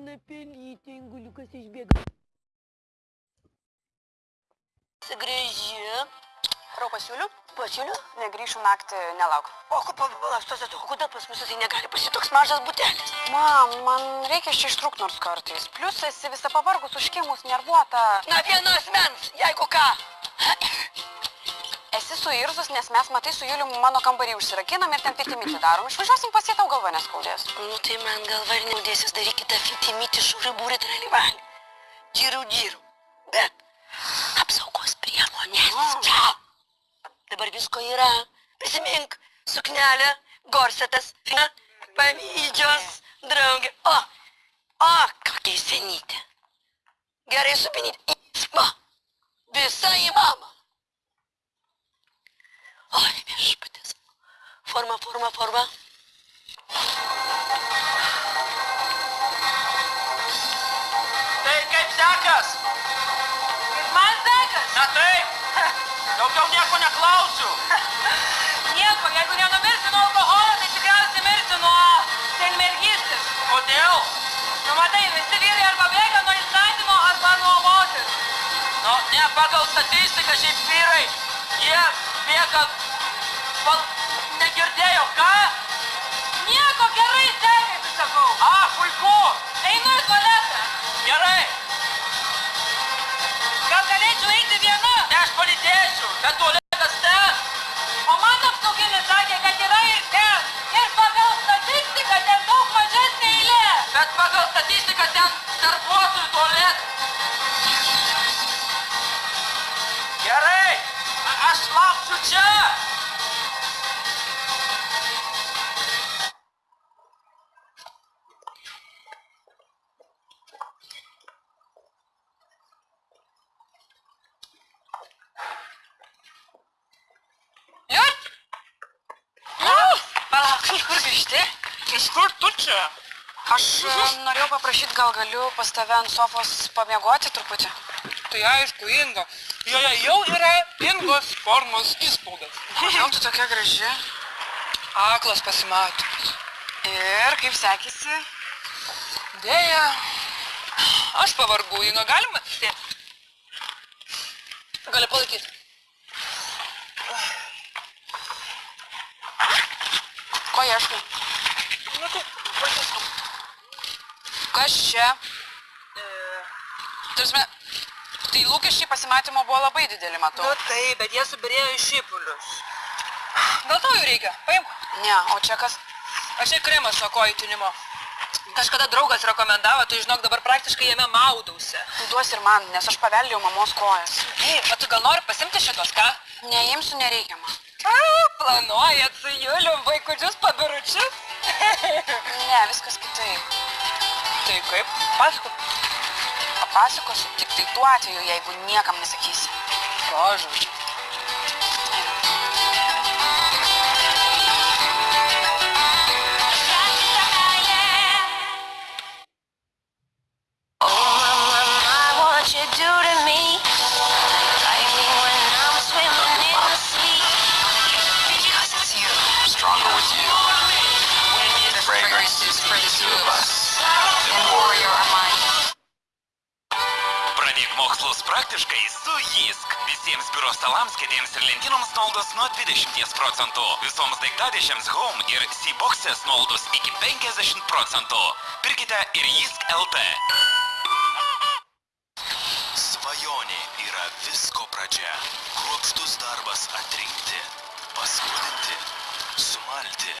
Mano pelytė, inguliukas išbėga. Sugrįži. Rau pasiūliu? Pasiūliu? Negrįšiu naktį, nelauk. O, palauk, stos, o kodėl pas mus tai negali pasiti toks mažas butelis? Mam, man reikia iš čia ištrūkti nors kartais. Plius esi visą pavargus, užkimus, nervuota. Na, vieno asmens, jeigu ką. Suirzus, nes mes matai su Juliu mano kambarį užsirakinam ir ten fitimyti darom. Išvažiuosim pas jį tau galva neskaudės. Nu, tai man galva ir naudėsis darykite fitimyti šūrį būrį tralivalį. Džirų, džirų. Bet apsaugos priemonės. Mm. Čia. Dabar visko yra. Prisimink, suknelė, gorsetas, pavydžios, draugė. O, o, kokia senytė. Gerai supinyti. Va, visa į mamą. Oi, viešpatis. Forma, forma, forma. Tai kaip sekas? Kaip man sekas? Na taip. Daugiau nieko neklausiu. Nieko, jeigu nenumirsiu nuo alkoholio, tai tikriausiai mirsiu nuo senmergystės. Kodėl? Nu matai, visi vyrai arba bėga nuo įstatymo, arba nuo moters. Nu, ne pagal statistiką šiaip vyrai. Jie bėga... Pal... Negirdėjo, ką? Nieko gerai sekasi, sakau. A, puiku. Einu į tualetą. Gerai. Gal galėčiau eiti viena? Ne aš palydėsiu. Bet tualetas ten. O man apsauginis sakė, kad yra ir ten. Ir pagal statistiką ten daug mažesnė eilė. Bet pagal statistiką ten darbuotojų tualet. Gerai. A aš lauksiu čia. Kur tu čia? Aš e, norėjau paprašyti, gal galiu pas tave ant sofos pamiegoti truputį. Tai aišku, Ingo. Joje jau yra Ingos formos įspaudas. Kodėl tu tokia graži? Aklas pasimatymas. Ir kaip sekėsi? Dėja. Aš pavargu, Ingo, galima? Gali palaikyti. Ko ieškai? Nu, tai, pradėsim. Kas čia? Tarsi, tai lūkesčiai pasimatymo buvo labai dideli, matau. Nu taip, bet jie subirėjo į šipulius. Gal tau jų reikia? Paimk. Ne, o čia kas? Aš čia kremas nuo kojų tinimo. Kažkada draugas rekomendavo, tai žinok, dabar praktiškai jame maudausi. Tu duos ir man, nes aš paveldėjau mamos kojas. Ei, o tu gal nori pasimti šitos, ką? Neimsiu, nereikia man. A, planuojat su Julium vaikučius pabiručius? Ne, viskas kitaip. mokytojui kaip pasakot? Papasakosiu tik tai tuo atveju, jeigu niekam nesakysi. Pavyzdžiui. fragrance is for the two of us. Praktiškai su JISK. Visiems biuro stalams, kėdėms ir lentynoms nuolaidos nuo 20 procentų. Visoms daiktadėšiams Home ir C-Boxės nuolaidos iki 50 procentų. Pirkite ir JISK LT. Svajonė yra visko pradžia. Kruopštus darbas atrinkti, paskrudinti, sumalti.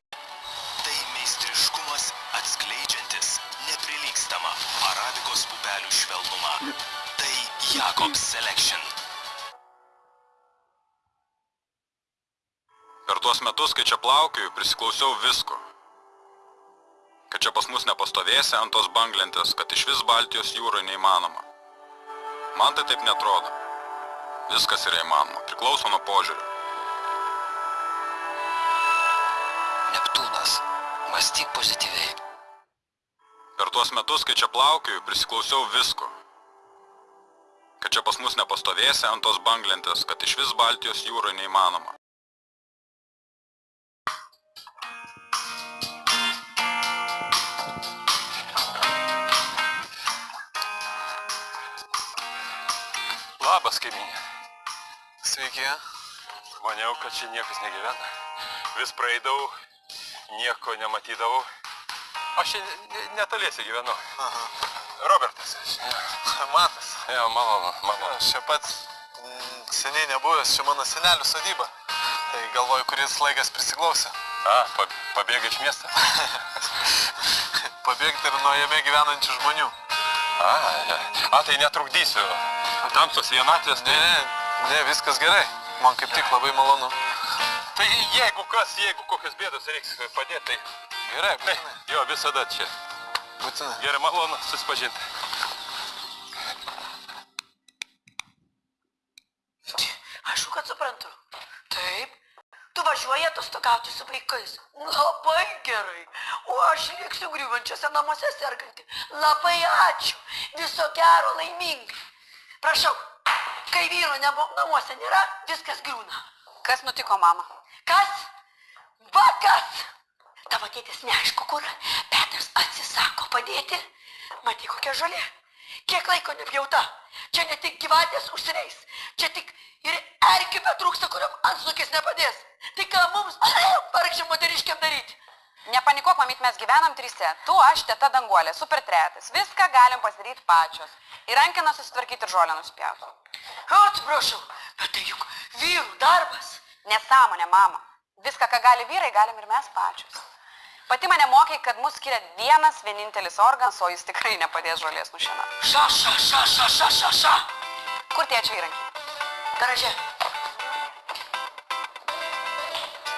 Tai meistriškumas atskleidžiantis neprilygstama arabikos pupelių švelnumą. Jakobs Selection. Per tuos metus, kai čia plaukioju, prisiklausiau visko. Kad čia pas mus nepastovėsi ant tos banglentės, kad iš vis Baltijos jūroje neįmanoma. Man tai taip netrodo. Viskas yra įmanoma, priklauso nuo požiūrio. Neptūnas. Mąstyk pozityviai. Per tuos metus, kai čia plaukioju, prisiklausiau visko kad čia pas mus nepastovėsi ant tos banglentės, kad išvis Baltijos jūra neįmanoma. Labas, kaiminė. Sveiki. Maniau, kad čia niekas negyvena. Vis praeidavau, nieko nematydavau. Aš čia netoliese gyvenu. Aha. Robertas. Matas. Jo, malonu, malonu. Aš čia pats mm, seniai nebuvęs, čia mano senelių sodyba. Tai galvoju, kuris laikas prisiklausė. A, pa, pabėgai iš miesto? Pabėgti ir nuo jame gyvenančių žmonių. A, ja. A, tai netrukdysiu. Tamsos vienatvės, Ne, tai... ne, ne, viskas gerai. Man kaip tik labai malonu. Tai jeigu kas, jeigu kokios bėdos reiks padėti, tai... Gerai, Tai, būtinai. jo, visada čia. Būtinai. Gerai, malonu susipažinti. Aišku, kad suprantu. Taip. Tu važiuoji atostogauti su vaikais. Labai gerai. O aš liksiu griuvančiose namuose serganti. Labai ačiū. Viso gero laimingai. Prašau, kai vyro nebo namuose nėra, viskas griūna. Kas nutiko, mama? Kas? Va kas? Tavo tėtis neaišku kur. Petras atsisako padėti. Matai, kokia žolė. Kiek laiko nepjauta. Čia ne tik gyvatės užsireis. Čia tik ir erkių betrūksta, kuriam antsnukis nepadės. Tai ką mums, vargšiam moteriškiam daryti? Nepanikuok, mamyt, mes gyvenam trise. Tu, aš, teta danguolė, super tretas. Viską galim pasidaryti pačios. Ir rankiną susitvarkyti ir žolę nuspjauti. Atsiprašau, bet tai juk vyrų darbas. Nesąmonė, mama. Viską, ką gali vyrai, galim ir mes pačios. Pati mane mokė, kad mus skiria vienas vienintelis organas, o jis tikrai nepadės žolės nušienauti. Ša, ša, ša, ša, ša, ša, ša. Kur tie čia įrankiai? Garaže.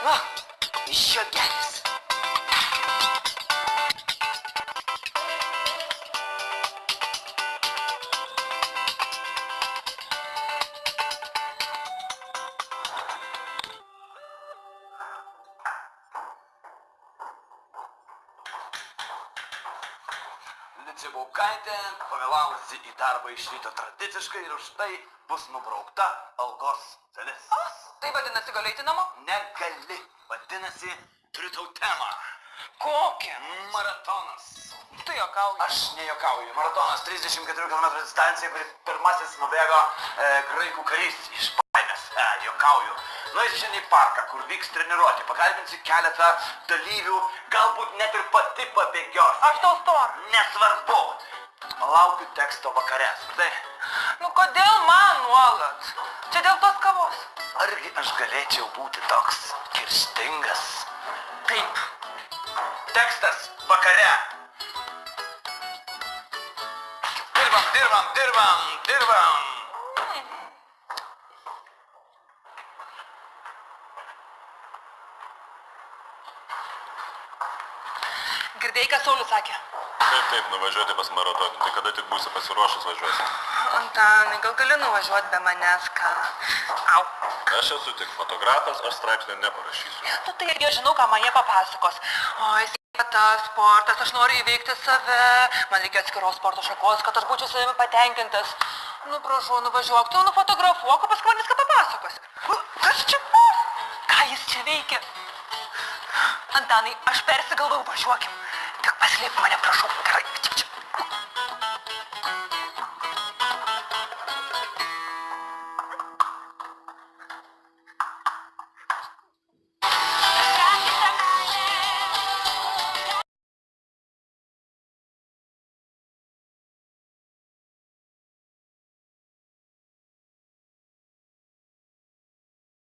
Va, žiogelis. Licibaukaitė pavėlavusi į darbą iš ryto tradiciškai ir už tai bus nubraukta algos dalis. Tai vadinasi, gali eiti namo? Negali. Vadinasi, turiu tau temą. Kokią? Maratonas. Tu jokauji. Aš nejokauju. Maratonas 34 km distancija, kuri pirmasis nubėgo e, graikų karys iš baimės. E, jokauju. Šiandien į parką, kur vyks treniruotė. Pakalbinsiu keletą dalyvių, galbūt net ir pati pabėgios. Aš tau stor. Nesvarbu. Laukiu teksto vakare. Tai Nu kodėl man nuolat? Čia dėl tos kavos. argi aš galėčiau būti toks kirstingas? Taip. Tekstas vakare. Dirbam, dirbam, dirbam, dirbam. Girdėjai, ką Saulis sakė? Taip, taip, nuvažiuoti pas maratoną. Tai kada tik būsi pasiruošęs važiuosi? Antanai, gal gali nuvažiuoti be manęs, ką? Au. Aš esu tik fotografas, aš straipsnį neparašysiu. Nu tai irgi žinau, ką man jie papasakos. Oi, sveikata, sportas, aš noriu įveikti save, man reikia atskiros sporto šakos, kad aš būčiau savimi patenkintas. Nu, prašau, nuvažiuok, tu nufotografuok, o paskui man viską papasakos. Kas čia bus? Ką jis čia veikia? Antanai, aš persigalvau, važiuokim. Tik paslėp mane, prašau, gerai, tik čia.